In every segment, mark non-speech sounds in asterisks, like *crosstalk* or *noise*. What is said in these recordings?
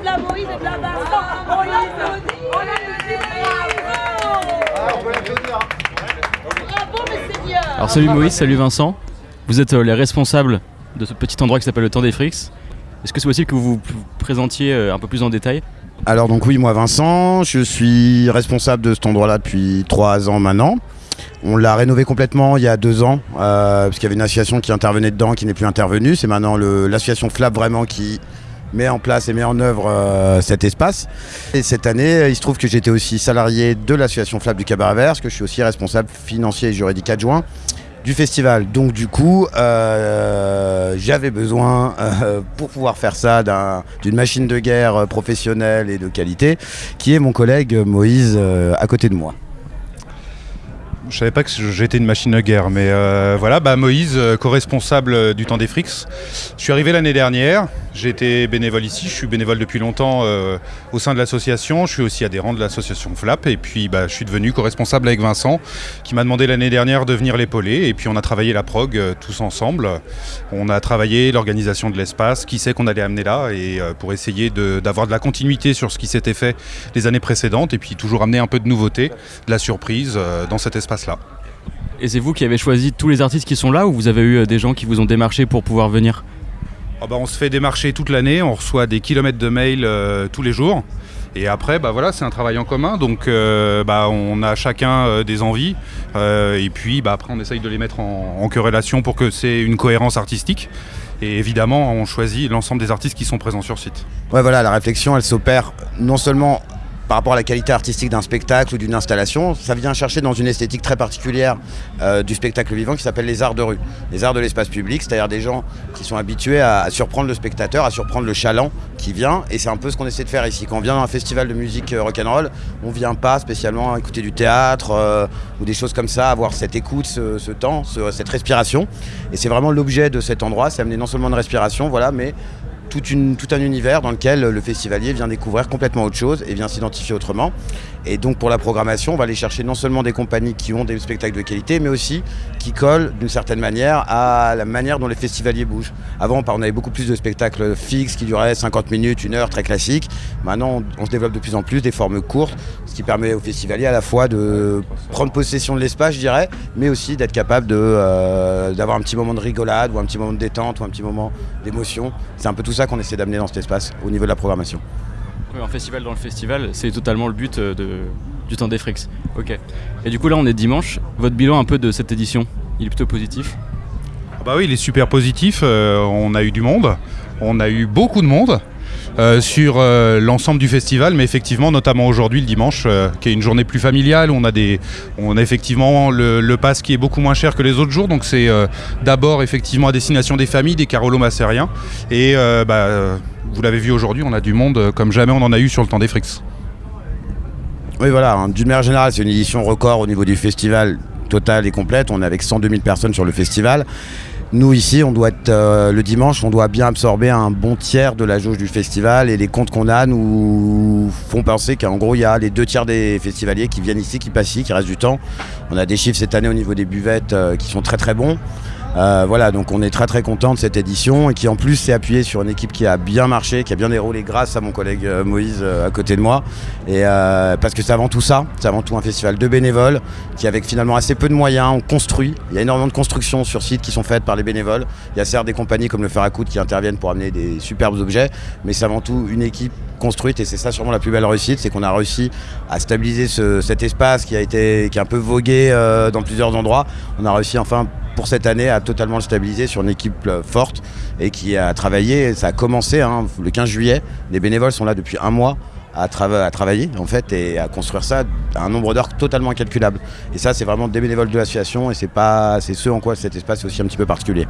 de la Moïse et de la Vincent. On l'applaudit, on l'applaudit, bravo Bravo mes seigneurs Alors salut Moïse, salut Vincent. Vous êtes euh, les responsables de ce petit endroit qui s'appelle le Temps des Frix. Est-ce que c'est possible que vous vous présentiez euh, un peu plus en détail? Alors donc oui, moi Vincent, je suis responsable de cet endroit-là depuis trois ans maintenant. On l'a rénové complètement il y a deux ans, euh, parce qu'il y avait une association qui intervenait dedans, qui n'est plus intervenue. C'est maintenant l'association FLAP vraiment qui met en place et met en œuvre euh, cet espace. Et cette année, il se trouve que j'étais aussi salarié de l'association FLAP du Cabaret Vert, parce que je suis aussi responsable financier et juridique adjoint du festival. Donc du coup, euh, j'avais besoin, euh, pour pouvoir faire ça, d'un- d'une machine de guerre euh, professionnelle et de qualité, qui est mon collègue Moïse euh, à côté de moi. Je savais pas que j'étais une machine de guerre, mais euh, voilà, bah Moïse, euh, co-responsable euh, du temps des Frix. Je suis arrivé l'année dernière, j'ai été bénévole ici, je suis bénévole depuis longtemps euh, au sein de l'association, je suis aussi adhérent de l'association FLAP, et puis bah, je suis devenu co-responsable avec Vincent, qui m'a demandé l'année dernière de venir l'épauler, et puis on a travaillé la prog euh, tous ensemble. On a travaillé l'organisation de l'espace, qui sait qu'on allait amener là, et euh, pour essayer de- d'avoir de, la continuité sur ce qui s'était fait les années précédentes, et puis toujours amener un peu de nouveauté, de la surprise dans cet espace-là. Et c'est vous qui avez choisi tous les artistes qui sont là ou vous avez eu des gens qui vous ont démarché pour pouvoir venir? Ah bah, on se fait démarcher toute l'année, on reçoit des kilomètres de mails euh, tous les jours. Et après, bah voilà, c'est un travail en commun, donc euh, bah, on a chacun euh, des envies, et puis bah, après on essaye de les mettre en, en corrélation pour que c'est une cohérence artistique. Et évidemment, on choisit l'ensemble des artistes qui sont présents sur site. Ouais, voilà, la réflexion, elle s'opère non seulement par rapport à la qualité artistique d'un spectacle ou d'une installation, ça vient chercher dans une esthétique très particulière euh, du spectacle vivant qui s'appelle les arts de rue, les arts de l'espace public, c'est-à-dire des gens qui sont habitués à, à surprendre le spectateur, à surprendre le chaland qui vient, et c'est un peu ce qu'on essaie de faire ici. Quand on vient dans un festival de musique euh, rock'n'roll, on vient pas spécialement écouter du théâtre euh, ou des choses comme ça, avoir cette écoute, ce, temps, ce- cette respiration, et c'est vraiment l'objet de cet endroit, c'est amener non seulement une respiration, voilà, mais tout un univers dans lequel le festivalier vient découvrir complètement autre chose et vient s'identifier autrement. Et donc pour la programmation, on va aller chercher non seulement des compagnies qui ont des spectacles de qualité, mais aussi qui collent d'une certaine manière à la manière dont les festivaliers bougent. Avant, on avait beaucoup plus de spectacles fixes qui duraient 50 minutes, une heure, très classique. Maintenant, on, se développe de plus en plus des formes courtes, ce qui permet aux festivaliers à la fois de prendre possession de l'espace, je dirais, mais aussi d'être capable euh, d'avoir un petit moment de rigolade ou un petit moment de détente ou un petit moment d'émotion. C'est un peu tout ça qu'on essaie d'amener dans cet espace au niveau de la programmation. Oui, Un festival dans le festival, c'est totalement le but euh, de- du Temps des Frix. Ok. Et du coup là on est dimanche, votre bilan un peu de cette édition, il est plutôt positif? Ah Bah oui, il est super positif. euh, on a eu du monde, on a eu beaucoup de monde euh, sur euh, l'ensemble du festival, mais effectivement, notamment aujourd'hui, le dimanche, euh, qui est une journée plus familiale. On a on a effectivement le, pass qui est beaucoup moins cher que les autres jours, donc c'est d'abord effectivement à destination des familles, des carolo-massériens. Et bah, vous l'avez vu aujourd'hui, on a du monde comme jamais on en a eu sur le temps des Frix. Oui, voilà, hein, d'une manière générale, c'est une édition record au niveau du festival total et complète. On est avec 102 000 personnes sur le festival. Nous, ici, on doit euh, le dimanche, on doit bien absorber un bon tiers de la jauge du festival et les comptes qu'on a nous font penser qu'en gros, il y a les deux tiers des festivaliers qui viennent ici, qui passent ici, qui restent du temps. On a des chiffres cette année au niveau des buvettes euh, qui sont très très bons. Euh, voilà, donc on est très très content de cette édition et qui en plus s'est appuyé sur une équipe qui a bien marché, qui a bien déroulé grâce à mon collègue euh, Moïse euh, à côté de moi. Et parce que c'est avant tout ça, c'est avant tout un festival de bénévoles qui avec finalement assez peu de moyens, on construit. Il y a énormément de constructions sur site qui sont faites par les bénévoles. Il y a certes des compagnies comme le Fer qui interviennent pour amener des superbes objets, mais c'est avant tout une équipe construite et c'est ça sûrement la plus belle réussite, c'est qu'on a réussi à stabiliser ce- cet espace qui a été qui a un peu vogué dans plusieurs endroits. On a réussi enfin pour cette année à totalement le stabiliser sur une équipe euh, forte et qui a travaillé. Ça a commencé hein, le 15 juillet. Les bénévoles sont là depuis un mois à, trava- à travailler en fait et à construire ça à un nombre d'heures totalement incalculable. Et ça, c'est vraiment des bénévoles de l'association et c'est pas, c'est ce en quoi cet espace est aussi un petit peu particulier.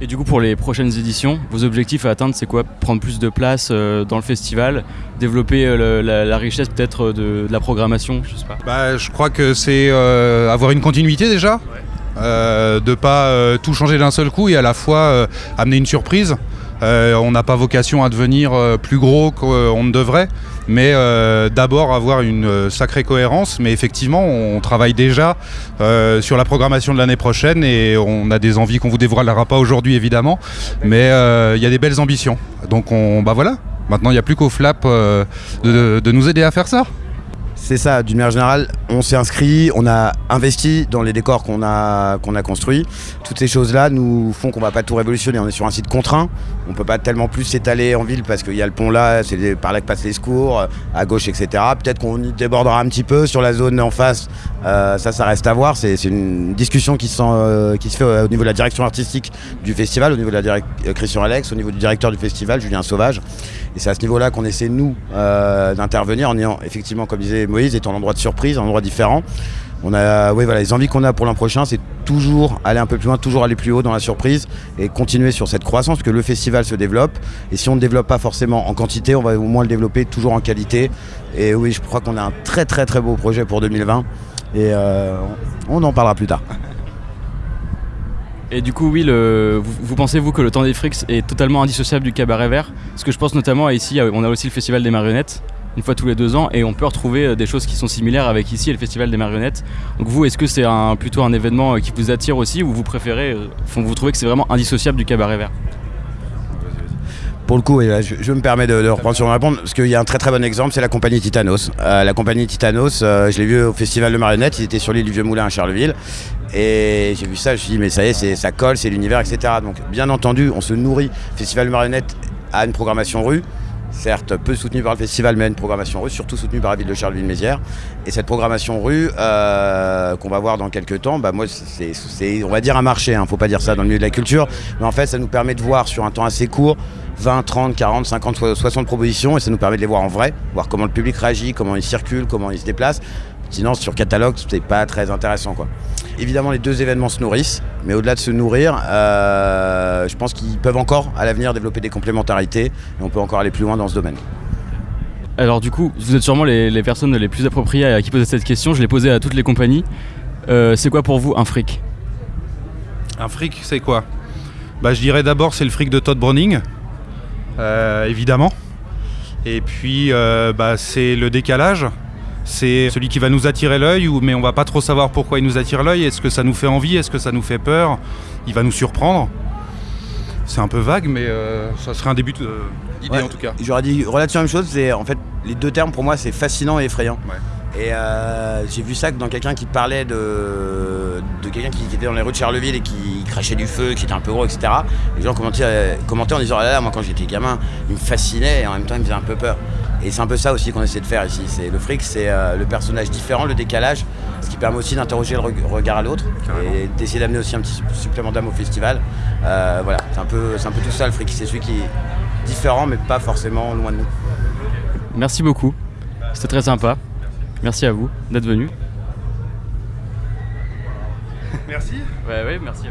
Et du coup, pour les prochaines éditions, vos objectifs à atteindre, c'est quoi? Prendre plus de place euh, dans le festival, développer euh, le- la, la richesse peut-être de, de la programmation, je sais pas? Bah, je crois que c'est euh, avoir une continuité déjà, euh, de pas euh, tout changer d'un seul coup et à la fois euh, amener une surprise. Euh, on n'a pas vocation à devenir plus gros qu'on ne devrait, mais d'abord avoir une sacrée cohérence. Mais effectivement, on travaille déjà sur la programmation de l'année prochaine et on a des envies qu'on vous dévoilera pas aujourd'hui évidemment, mais il y a des belles ambitions. Donc on, bah voilà, Maintenant, il n'y a plus qu'au flap de nous aider à faire ça. C'est ça, d'une manière générale, on s'est inscrit, on a investi dans les décors qu'on a, qu'on a construits. Toutes ces choses-là nous font qu'on va pas tout révolutionner. On est sur un site contraint, on peut pas tellement plus s'étaler en ville parce qu'il y a le pont là, c'est par là que passent les secours, à gauche, etc. Peut-être qu'on y débordera un petit peu sur la zone en face, euh, ça, ça reste à voir. C'est une discussion qui, euh, qui se fait au niveau de la direction artistique du festival, au niveau de la direct euh, Christian Alex, au niveau du directeur du festival, Julien Sauvage. Et c'est à ce niveau-là qu'on essaie, nous, d'intervenir en ayant, effectivement, comme disait Moïse, étant l'endroit de surprise, un endroit différent. On a, oui, voilà, les envies qu'on a pour l'an prochain, c'est toujours aller un peu plus loin, toujours aller plus haut dans la surprise et continuer sur cette croissance, que le festival se développe. Et si on ne développe pas forcément en quantité, on va au moins le développer toujours en qualité. Et oui, je crois qu'on a un très très très beau projet pour 2020. Et euh, on en parlera plus tard. *laughs* Et du coup, oui, vous, pensez, vous, que le temps des frics est totalement indissociable du cabaret vert? Parce que je pense notamment à ici, on a aussi le Festival des marionnettes, une fois tous les deux ans, et on peut retrouver euh, des choses qui sont similaires avec ici et le Festival des marionnettes. Donc vous, est-ce que c'est plutôt un événement euh, qui vous attire aussi, ou vous préférez, vous trouvez que c'est vraiment indissociable du cabaret vert? Pour le coup, je, me permets de, reprendre sur mon répondre, parce qu'il y a un très très bon exemple, c'est la compagnie Titanos. Euh, la compagnie Titanos, euh, je l'ai vu au Festival de Marionnettes, ils étaient sur l'île du Vieux-Moulin à Charleville. Et j'ai vu ça, je me suis dit, mais ça y est, ça colle, c'est l'univers, etc. Donc, bien entendu, on se nourrit. Festival de Marionnettes a une programmation rue, certes peu soutenue par le festival, mais une programmation rue, surtout soutenue par la ville de Charleville-Mézières. Et cette programmation rue, euh, qu'on va voir dans quelques temps, bah moi, c'est, on va dire un marché, hein, faut pas dire ça dans le milieu de la culture, mais en fait, ça nous permet de voir sur un temps assez court 20, 30, 40, 50, 60 propositions et ça nous permet de les voir en vrai, voir comment le public réagit, comment il circule, comment il se déplace. Sinon, sur catalogue, c'est pas très intéressant. Quoi. Évidemment, les deux événements se nourrissent, mais au-delà de se nourrir, euh, je pense qu'ils peuvent encore, à l'avenir, développer des complémentarités et on peut encore aller plus loin dans ce domaine. Alors, du coup, vous êtes sûrement les, personnes les plus appropriées à qui poser cette question. Je l'ai posée à toutes les compagnies. Euh, c'est quoi pour vous un fric? Un fric, c'est quoi? Bah, Je dirais d'abord, c'est le fric de Todd Browning. Euh, évidemment. Et puis, euh, bah, c'est le décalage. C'est celui qui va nous attirer l'œil, mais on va pas trop savoir pourquoi il nous attire l'œil. Est-ce que ça nous fait envie? Est-ce que ça nous fait peur? Il va nous surprendre. C'est un peu vague, mais euh, ça serait un début d'idée en tout cas. J'aurais dit relativement la même chose. C'est en fait les deux termes pour moi, c'est fascinant et effrayant. Et j'ai vu ça dans quelqu'un qui parlait de de quelqu'un qui, était dans les rues de Charleville et qui crachait du feu, qui était un peu gros, etc. Les gens commentaient, commentaient en disant ah là, là, moi quand j'étais gamin, il me fascinait et en même temps il me faisait un peu peur. Et c'est un peu ça aussi qu'on essaie de faire ici. C'est le fric, c'est euh, le personnage différent, le décalage, ce qui permet aussi d'interroger le regard à l'autre et d'essayer d'amener aussi un petit supplément d'âme au festival. Euh, voilà, c'est un peu, c'est un peu tout ça le fric. C'est celui qui est différent, mais pas forcément loin de nous. Merci beaucoup. C'était très sympa. Merci à vous d'être venu. Merci. Ouais, ouais, merci.